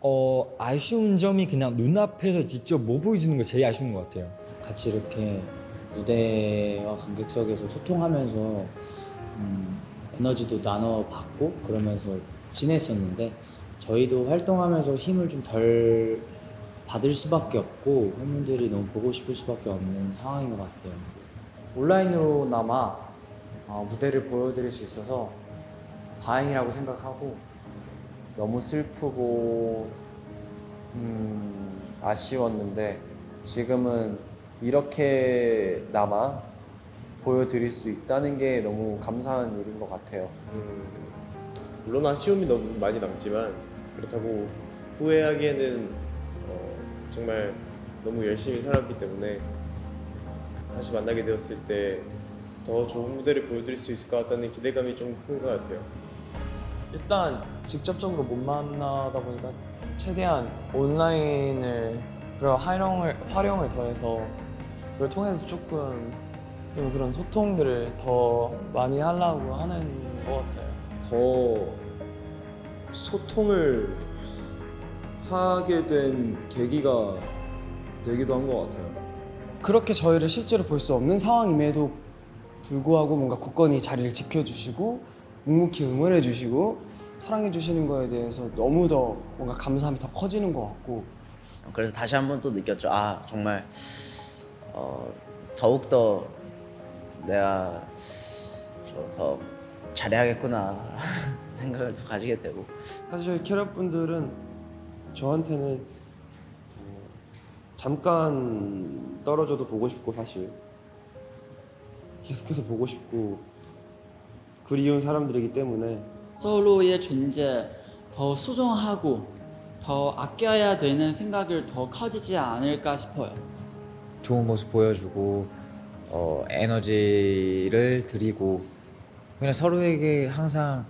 어 아쉬운 점이 그냥 눈앞에서 직접 못 보여주는 거 제일 아쉬운 것 같아요. 같이 이렇게 무대와 관객석에서 소통하면서 음, 에너지도 나눠 받고 그러면서 지냈었는데 저희도 활동하면서 힘을 좀 덜 받을 수밖에 없고 팬분들이 너무 보고 싶을 수밖에 없는 상황인 것 같아요. 온라인으로나마 어, 무대를 보여드릴 수 있어서 다행이라고 생각하고 너무 슬프고 음, 아쉬웠는데 지금은 이렇게나마 보여드릴 수 있다는 게 너무 감사한 일인 것 같아요. 음, 물론 아쉬움이 너무 많이 남지만 그렇다고 후회하기에는 어, 정말 너무 열심히 살았기 때문에 다시 만나게 되었을 때 더 좋은 무대를 보여드릴 수 있을 것 같다는 기대감이 좀 큰 것 같아요. 일단 직접적으로 못 만나다 보니까 최대한 온라인을 그런 활용을 활용을 더해서 그걸 통해서 조금 좀 그런 소통들을 더 많이 하려고 하는 것 같아요. 더 소통을 하게 된 계기가 되기도 한 것 같아요. 그렇게 저희를 실제로 볼 수 없는 상황임에도 불구하고 뭔가 굳건히 자리를 지켜주시고 묵묵히 응원해 주시고 사랑해 주시는 거에 대해서 너무 더 뭔가 감사함이 더 커지는 것 같고 그래서 다시 한번 또 느꼈죠. 아 정말 어, 더욱 더 내가 더 잘해야겠구나 생각을 또 가지게 되고 사실 캐럿 분들은 저한테는 어, 잠깐 떨어져도 보고 싶고 사실 계속해서 보고 싶고 그리운 사람들이기 때문에 서로의 존재 더 수정하고 더 아껴야 되는 생각을 더 커지지 않을까 싶어요. 좋은 모습 보여주고 어, 에너지를 드리고 그냥 서로에게 항상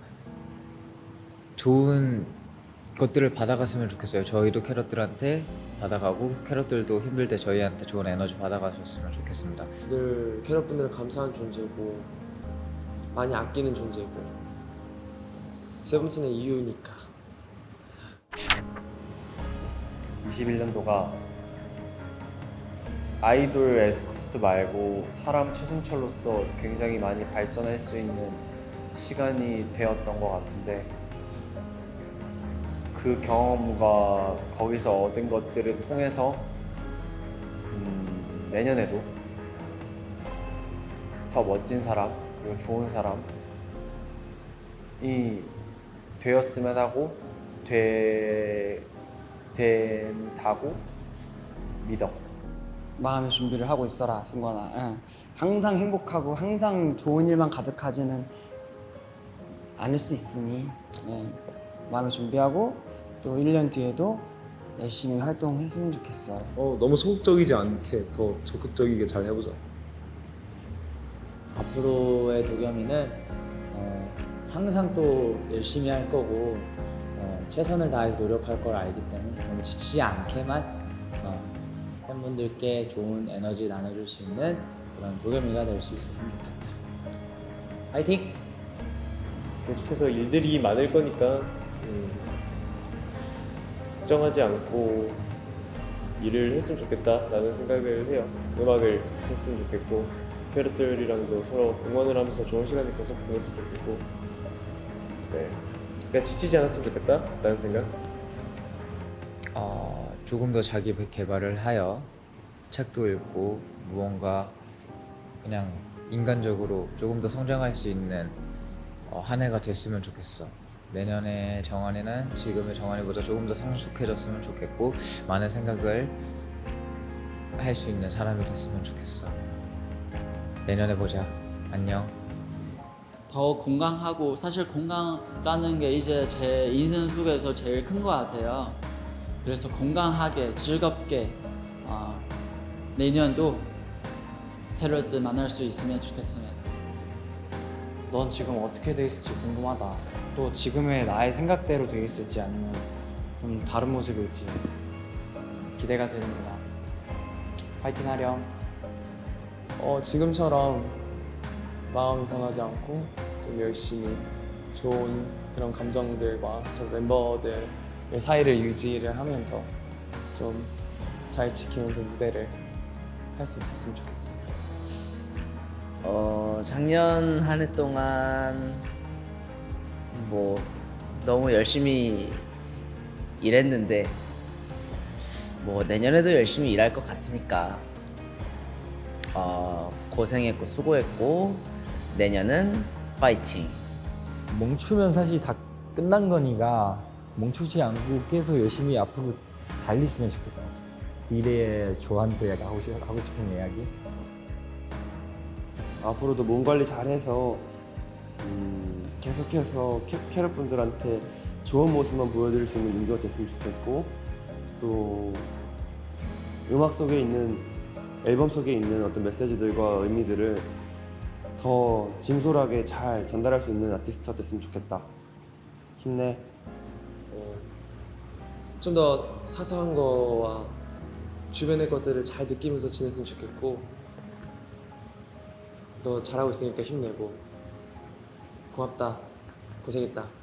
좋은 것들을 받아갔으면 좋겠어요. 저희도 캐럿들한테 받아가고 캐럿들도 힘들 때 저희한테 좋은 에너지 받아가셨으면 좋겠습니다. 늘 캐럿분들은 감사한 존재고 많이 아끼는 존재고 세븐틴의 이유니까 21년도가 아이돌 에스쿱스 말고 사람 최승철로서 굉장히 많이 발전할 수 있는 시간이 되었던 것 같은데 그 경험과 거기서 얻은 것들을 통해서 음, 내년에도 더 멋진 사람 그리고 좋은 사람이 되었으면 하고 되, 된다고 믿어. 마음의 준비를 하고 있어라 승관아 응. 항상 행복하고 항상 좋은 일만 가득하지는 않을 수 있으니 예. 마음의 준비하고 또 1년 뒤에도 열심히 활동했으면 좋겠어 어, 너무 소극적이지 않게 더 적극적이게 잘 해보자. 앞으로의 도겸이는 어, 항상 또 열심히 할 거고 어, 최선을 다해서 노력할 걸 알기 때문에 너무 지치지 않게만 어, 팬분들께 좋은 에너지 나눠줄 수 있는 그런 도겸이가 될 수 있었으면 좋겠다. 화이팅! 계속해서 일들이 많을 거니까 음, 걱정하지 않고 일을 했으면 좋겠다라는 생각을 해요. 음악을 했으면 좋겠고 캐럿들이랑도 서로 응원을 하면서 좋은 시간을 계속 보냈으면 좋겠고 네, 그냥 지치지 않았으면 좋겠다라는 생각. 어, 조금 더 자기 개발을 하여 책도 읽고 무언가 그냥 인간적으로 조금 더 성장할 수 있는 어, 한 해가 됐으면 좋겠어. 내년에 정한이는 지금의 정한이보다 조금 더 성숙해졌으면 좋겠고 많은 생각을 할 수 있는 사람이 됐으면 좋겠어. 내년에 보자. 안녕. 더 건강하고 사실 건강라는 게 이제 제 인생 속에서 제일 큰 것 같아요. 그래서 건강하게 즐겁게 어, 내년도 테러들 만날 수 있으면 좋겠습니다. 넌 지금 어떻게 돼 있을지 궁금하다. 또 지금의 나의 생각대로 돼 있을지 아니면 좀 다른 모습일지 기대가 되는구나. 파이팅 하렴. 어, 지금처럼 마음이 변하지 않고 좀 열심히 좋은 그런 감정들과 저 멤버들의 사이를 유지를 하면서 좀 잘 지키면서 무대를 할 수 있었으면 좋겠습니다. 어 작년 한 해 동안 뭐 너무 열심히 일했는데 뭐 내년에도 열심히 일할 것 같으니까 어 고생했고 수고했고 내년은 파이팅. 멈추면 사실 다 끝난 거니까 멈추지 않고 계속 열심히 앞으로 달렸으면 좋겠어. 미래에 조한테 하고 싶은 이야기. 앞으로도 몸 관리 잘해서 음, 계속해서 캐, 캐럿 분들한테 좋은 모습만 보여드릴 수 있는 민주가 됐으면 좋겠고 또 음악 속에 있는 앨범 속에 있는 어떤 메시지들과 의미들을 더 진솔하게 잘 전달할 수 있는 아티스트가 됐으면 좋겠다. 힘내. 좀더 사소한 거와 주변의 것들을 잘 느끼면서 지냈으면 좋겠고 너 잘하고 있으니까 힘내고. 고맙다. 고생했다